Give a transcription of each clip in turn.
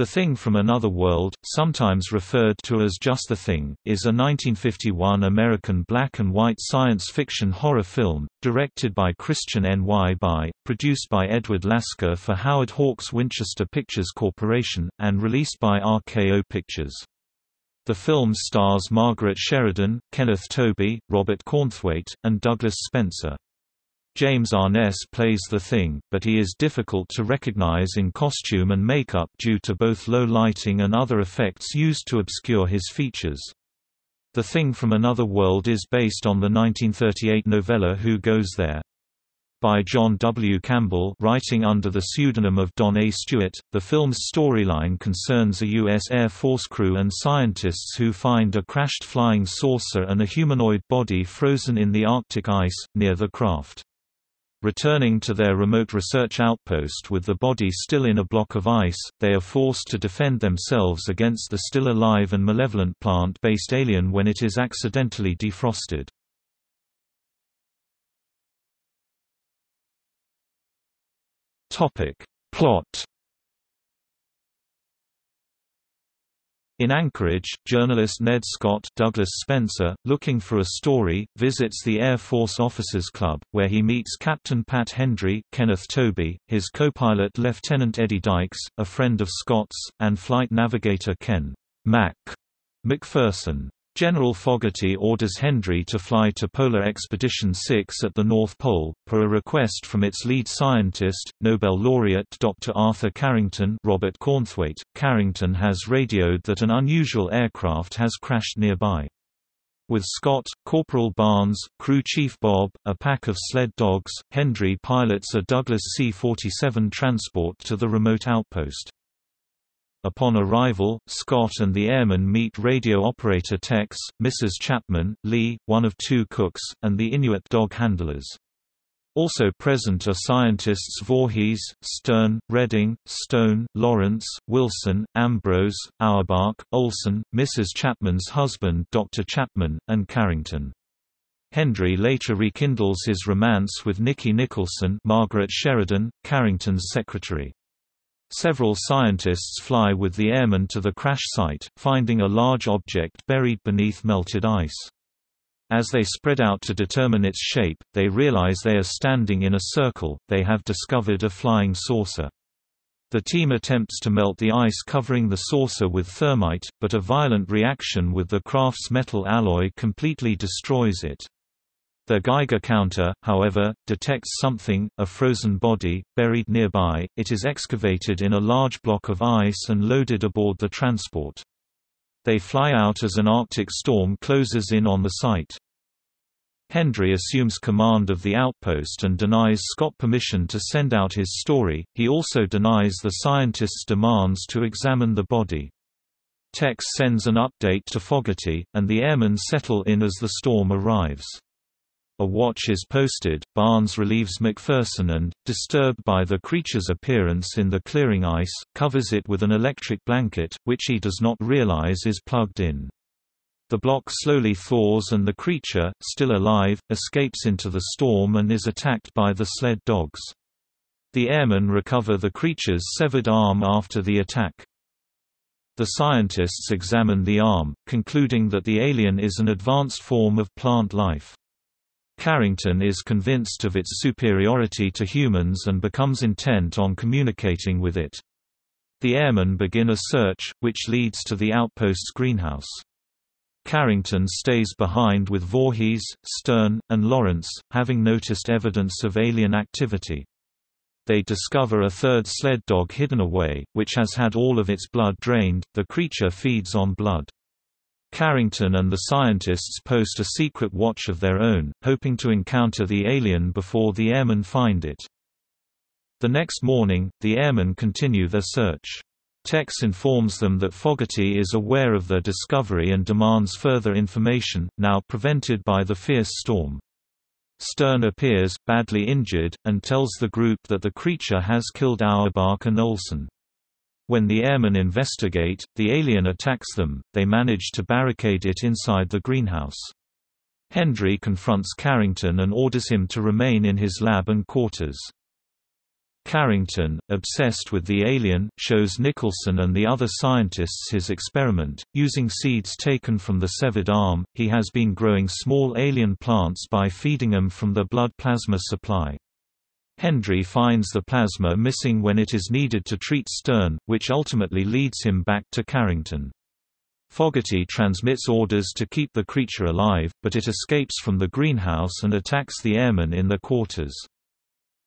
The Thing from Another World, sometimes referred to as Just the Thing, is a 1951 American black and white science fiction horror film, directed by Christian Nyby, produced by Edward Lasker for Howard Hawks Winchester Pictures Corporation, and released by RKO Pictures. The film stars Margaret Sheridan, Kenneth Tobey, Robert Cornthwaite, and Douglas Spencer. James Arness plays the Thing, but he is difficult to recognize in costume and makeup due to both low lighting and other effects used to obscure his features. The Thing from Another World is based on the 1938 novella Who Goes There? By John W. Campbell writing under the pseudonym of Don A. Stewart, the film's storyline concerns a U.S. Air Force crew and scientists who find a crashed flying saucer and a humanoid body frozen in the Arctic ice, near the craft. Returning to their remote research outpost with the body still in a block of ice, they are forced to defend themselves against the still alive and malevolent plant-based alien when it is accidentally defrosted. Plot In Anchorage, journalist Ned Scott Douglas Spencer, looking for a story, visits the Air Force Officers Club, where he meets Captain Pat Hendry Kenneth Tobey, his co-pilot Lieutenant Eddie Dykes, a friend of Scott's, and flight navigator Ken Mac McPherson. General Fogarty orders Hendry to fly to Polar Expedition 6 at the North Pole, per a request from its lead scientist, Nobel laureate Dr. Arthur Carrington Robert Cornthwaite. Carrington has radioed that an unusual aircraft has crashed nearby. With Scott, Corporal Barnes, Crew Chief Bob, a pack of sled dogs, Hendry pilots a Douglas C-47 transport to the remote outpost. Upon arrival, Scott and the airmen meet radio operator Tex, Mrs. Chapman, Lee, one of two cooks, and the Inuit dog handlers. Also present are scientists Voorhees, Stern, Redding, Stone, Lawrence, Wilson, Ambrose, Auerbach, Olson, Mrs. Chapman's husband Dr. Chapman, and Carrington. Hendry later rekindles his romance with Nikki Nicholson Margaret Sheridan, Carrington's secretary. Several scientists fly with the airmen to the crash site, finding a large object buried beneath melted ice. As they spread out to determine its shape, they realize they are standing in a circle, they have discovered a flying saucer. The team attempts to melt the ice covering the saucer with thermite, but a violent reaction with the craft's metal alloy completely destroys it. Their Geiger counter, however, detects something, a frozen body, buried nearby. It is excavated in a large block of ice and loaded aboard the transport. They fly out as an Arctic storm closes in on the site. Hendry assumes command of the outpost and denies Scott permission to send out his story, he also denies the scientists' demands to examine the body. Tex sends an update to Fogarty, and the airmen settle in as the storm arrives. A watch is posted, Barnes relieves McPherson and, disturbed by the creature's appearance in the clearing ice, covers it with an electric blanket, which he does not realize is plugged in. The block slowly thaws and the creature, still alive, escapes into the storm and is attacked by the sled dogs. The airmen recover the creature's severed arm after the attack. The scientists examine the arm, concluding that the alien is an advanced form of plant life. Carrington is convinced of its superiority to humans and becomes intent on communicating with it. The airmen begin a search, which leads to the outpost's greenhouse. Carrington stays behind with Voorhees, Stern, and Lawrence, having noticed evidence of alien activity. They discover a third sled dog hidden away, which has had all of its blood drained, the creature feeds on blood. Carrington and the scientists post a secret watch of their own, hoping to encounter the alien before the airmen find it. The next morning, the airmen continue their search. Tex informs them that Fogarty is aware of their discovery and demands further information, now prevented by the fierce storm. Stern appears, badly injured, and tells the group that the creature has killed Auerbach and Olson. When the airmen investigate, the alien attacks them, they manage to barricade it inside the greenhouse. Hendry confronts Carrington and orders him to remain in his lab and quarters. Carrington, obsessed with the alien, shows Nicholson and the other scientists his experiment. Using seeds taken from the severed arm, he has been growing small alien plants by feeding them from the blood plasma supply. Hendry finds the plasma missing when it is needed to treat Stern, which ultimately leads him back to Carrington. Fogarty transmits orders to keep the creature alive, but it escapes from the greenhouse and attacks the airmen in their quarters.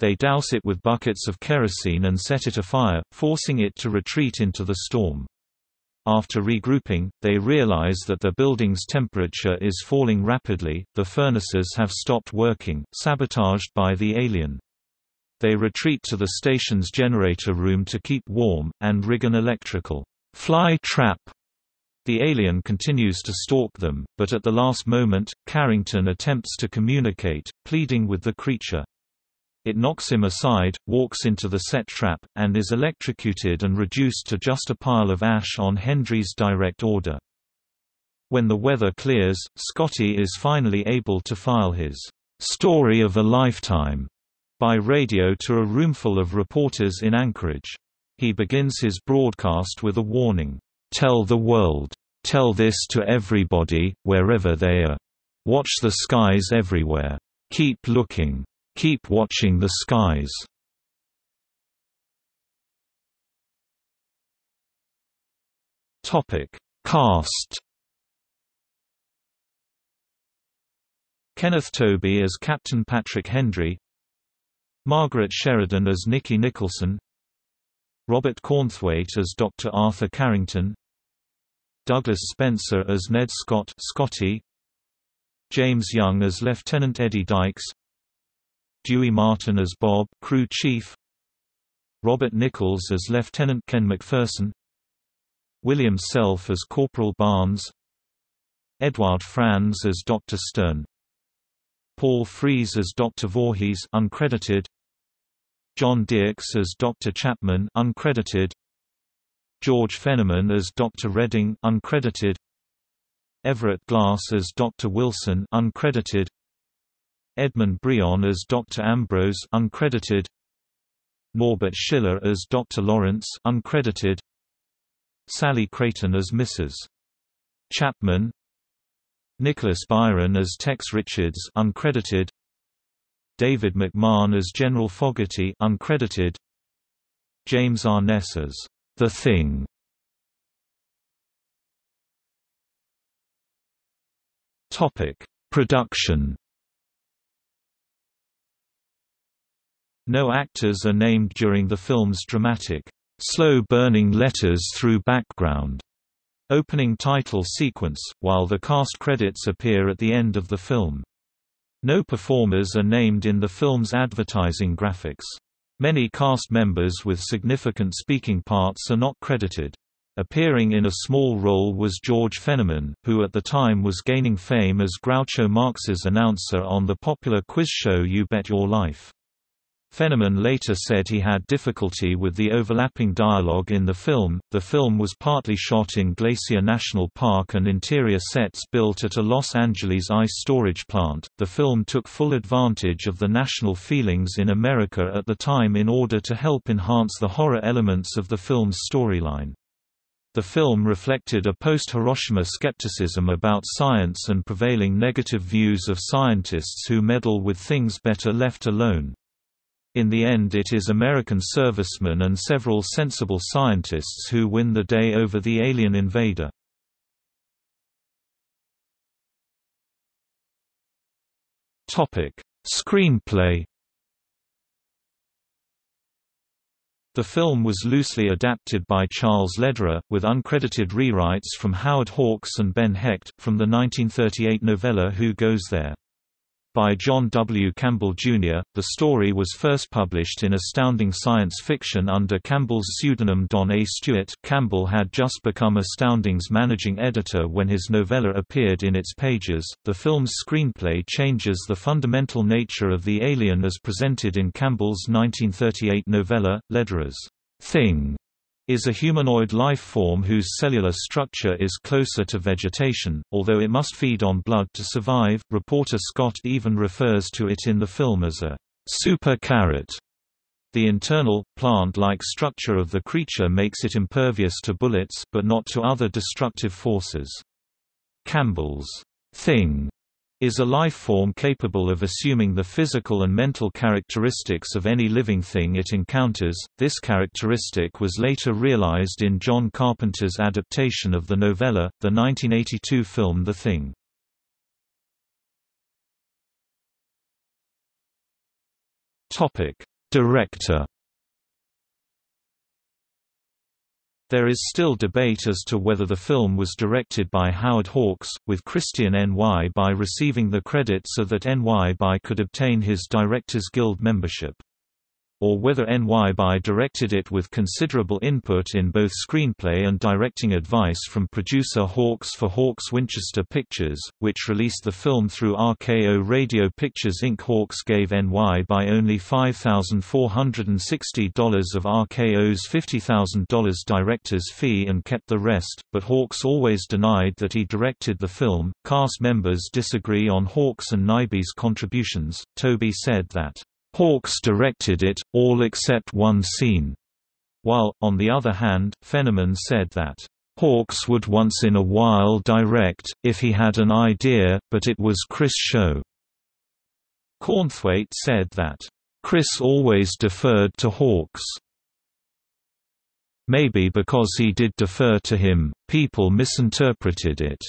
They douse it with buckets of kerosene and set it afire, forcing it to retreat into the storm. After regrouping, they realize that the building's temperature is falling rapidly, the furnaces have stopped working, sabotaged by the alien. They retreat to the station's generator room to keep warm, and rig an electrical fly trap. The alien continues to stalk them, but at the last moment, Carrington attempts to communicate, pleading with the creature. It knocks him aside, walks into the set trap, and is electrocuted and reduced to just a pile of ash on Hendry's direct order. When the weather clears, Scotty is finally able to file his story of a lifetime by radio to a roomful of reporters in Anchorage. He begins his broadcast with a warning, "Tell the world. Tell this to everybody, wherever they are. Watch the skies everywhere. Keep looking. Keep watching the skies. Topic: Cast. Kenneth Tobey as Captain Patrick Hendry, Margaret Sheridan as Nikki Nicholson, Robert Cornthwaite as Dr. Arthur Carrington, Douglas Spencer as Ned Scott Scotty, James Young as Lieutenant Eddie Dykes, Dewey Martin as Bob, crew chief Robert Nichols as Lieutenant Ken McPherson William Self as Corporal Barnes Edward Franz as Dr. Stern Paul Frees as Dr. Voorhees uncredited John Dierks as Dr. Chapman uncredited George Fenneman as Dr. Redding uncredited Everett Glass as Dr. Wilson uncredited Edmund Breon as Dr. Ambrose uncredited Norbert Schiller as Dr. Lawrence uncredited Sally Creighton as Mrs. Chapman Nicholas Byron as Tex Richards uncredited David McMahon as General Fogarty uncredited. James Arness as The Thing. Topic Production. No actors are named during the film's dramatic, slow-burning letters through background. Opening title sequence, while the cast credits appear at the end of the film. No performers are named in the film's advertising graphics. Many cast members with significant speaking parts are not credited. Appearing in a small role was George Fenneman, who at the time was gaining fame as Groucho Marx's announcer on the popular quiz show You Bet Your Life. Fenneman later said he had difficulty with the overlapping dialogue in the film. The film was partly shot in Glacier National Park and interior sets built at a Los Angeles ice storage plant. The film took full advantage of the national feelings in America at the time in order to help enhance the horror elements of the film's storyline. The film reflected a post-Hiroshima skepticism about science and prevailing negative views of scientists who meddle with things better left alone. In the end it is American servicemen and several sensible scientists who win the day over the alien invader. Screenplay The film was loosely adapted by Charles Lederer, with uncredited rewrites from Howard Hawks and Ben Hecht, from the 1938 novella Who Goes There? By John W. Campbell, Jr., the story was first published in Astounding Science Fiction under Campbell's pseudonym Don A. Stewart Campbell had just become Astounding's managing editor when his novella appeared in its pages. The film's screenplay changes the fundamental nature of the alien as presented in Campbell's 1938 novella, Lederer's Thing is a humanoid life form whose cellular structure is closer to vegetation, although it must feed on blood to survive. Reporter Scott even refers to it in the film as a super carrot. The internal, plant-like structure of the creature makes it impervious to bullets but not to other destructive forces. Campbell's thing is a life form capable of assuming the physical and mental characteristics of any living thing it encounters. This characteristic was later realized in John Carpenter's adaptation of the novella, the 1982 film The Thing. Topic: Director There is still debate as to whether the film was directed by Howard Hawks, with Christian Nyby receiving the credit so that Nyby could obtain his Directors Guild membership or whether Nyby directed it with considerable input in both screenplay and directing advice from producer Hawks for Hawks Winchester Pictures, which released the film through RKO Radio Pictures Inc. Hawks gave Nyby only $5,460 of RKO's $50,000 director's fee and kept the rest, but Hawks always denied that he directed the film. Cast members disagree on Hawks and Nyby's contributions. Tobey said that Hawks directed it, all except one scene. While, on the other hand, Fenneman said that, Hawks would once in a while direct, if he had an idea, but it was Chris' show. Cornthwaite said that, Chris always deferred to Hawks. Maybe because he did defer to him, people misinterpreted it.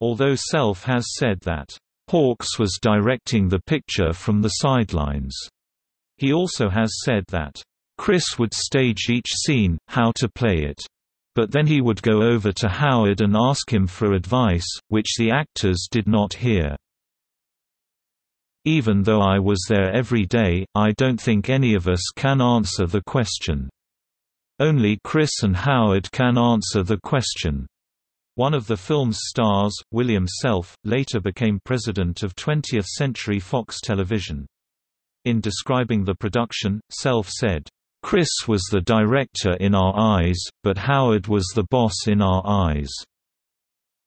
Although Self has said that, Hawks was directing the picture from the sidelines. He also has said that, Chris would stage each scene, how to play it. But then he would go over to Howard and ask him for advice, which the actors did not hear. Even though I was there every day, I don't think any of us can answer the question. Only Chris and Howard can answer the question. One of the film's stars, William Self, later became president of 20th Century Fox Television. In describing the production, Self said, Chris was the director in our eyes, but Howard was the boss in our eyes.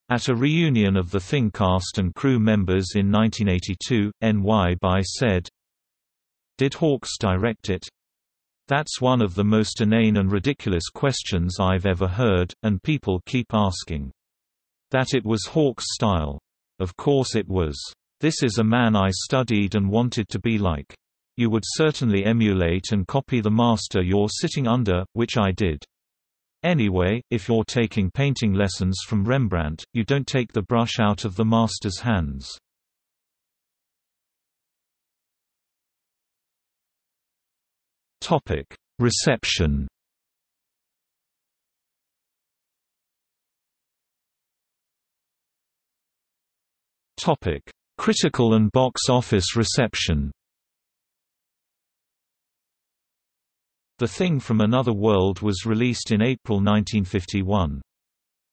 At a reunion of the Thing cast and crew members in 1982, Nyby said, Did Hawks direct it? That's one of the most inane and ridiculous questions I've ever heard, and people keep asking. That it was Hawks' style. Of course it was. This is a man I studied and wanted to be like. You would certainly emulate and copy the master you're sitting under, which I did. Anyway, if you're taking painting lessons from Rembrandt, you don't take the brush out of the master's hands. Reception Topic: Critical and box office reception. The Thing from Another World was released in April 1951.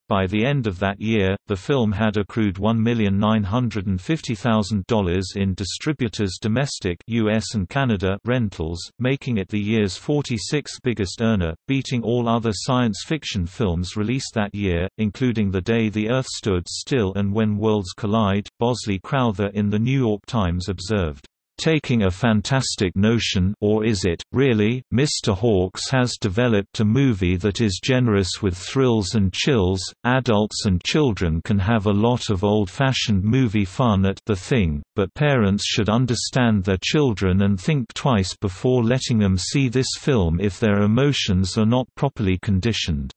By the end of that year, the film had accrued $1,950,000 in distributors' domestic US and Canada rentals, making it the year's 46th biggest earner, beating all other science fiction films released that year, including The Day the Earth Stood Still and When Worlds Collide. Bosley Crowther in The New York Times observed, taking a fantastic notion or is it, really, Mr. Hawks has developed a movie that is generous with thrills and chills, adults and children can have a lot of old-fashioned movie fun at the thing, but parents should understand their children and think twice before letting them see this film if their emotions are not properly conditioned.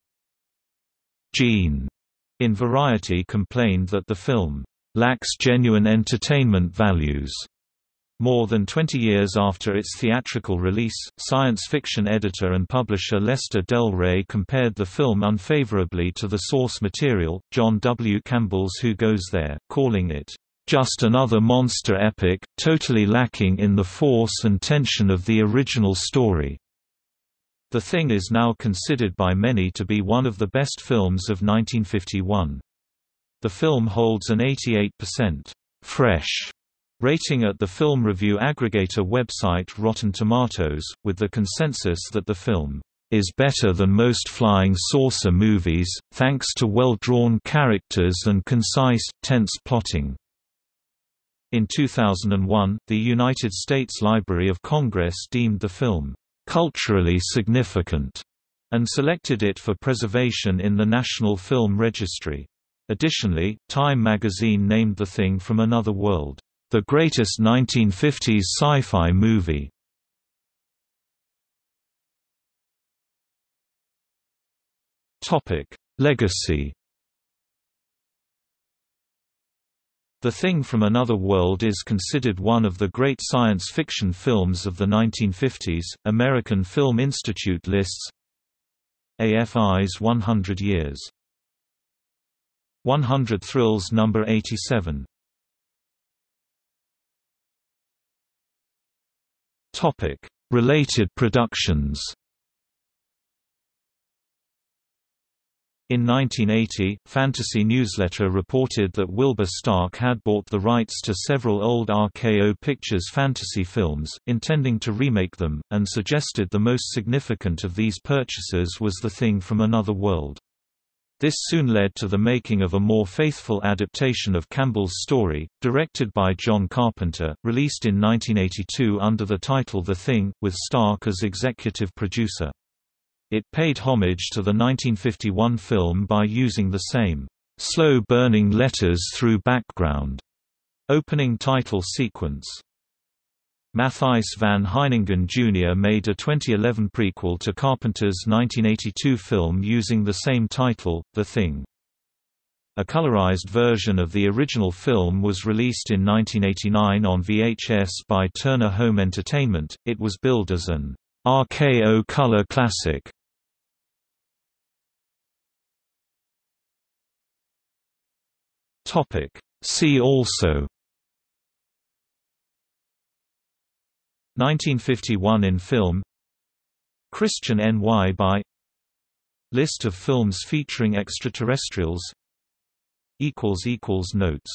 Gene, in Variety complained that the film lacks genuine entertainment values more than 20 years after its theatrical release, science fiction editor and publisher Lester Del Rey compared the film unfavorably to the source material, John W. Campbell's Who Goes There, calling it, "...just another monster epic, totally lacking in the force and tension of the original story." The Thing is now considered by many to be one of the best films of 1951. The film holds an 88% fresh Rating at the film review aggregator website Rotten Tomatoes, with the consensus that the film is better than most flying saucer movies, thanks to well-drawn characters and concise, tense plotting. In 2001, the United States Library of Congress deemed the film culturally significant and selected it for preservation in the National Film Registry. Additionally, Time magazine named The Thing from Another World, the greatest 1950s sci-fi movie. Legacy The Thing from Another World is considered one of the great science fiction films of the 1950s. American Film Institute lists AFI's 100 Years. 100 Thrills number 87. Topic: Related productions. In 1980, Fantasy Newsletter reported that Wilbur Stark had bought the rights to several old RKO Pictures fantasy films, intending to remake them, and suggested the most significant of these purchases was The Thing from Another World. This soon led to the making of a more faithful adaptation of Campbell's story, directed by John Carpenter, released in 1982 under the title The Thing, with Stark as executive producer. It paid homage to the 1951 film by using the same slow-burning letters through background opening title sequence. Matthijs van Heiningen Jr. made a 2011 prequel to Carpenter's 1982 film using the same title, The Thing. A colorized version of the original film was released in 1989 on VHS by Turner Home Entertainment. It was billed as an RKO color classic. Topic. See also 1951 in film Christian Nyby List of films featuring extraterrestrials Notes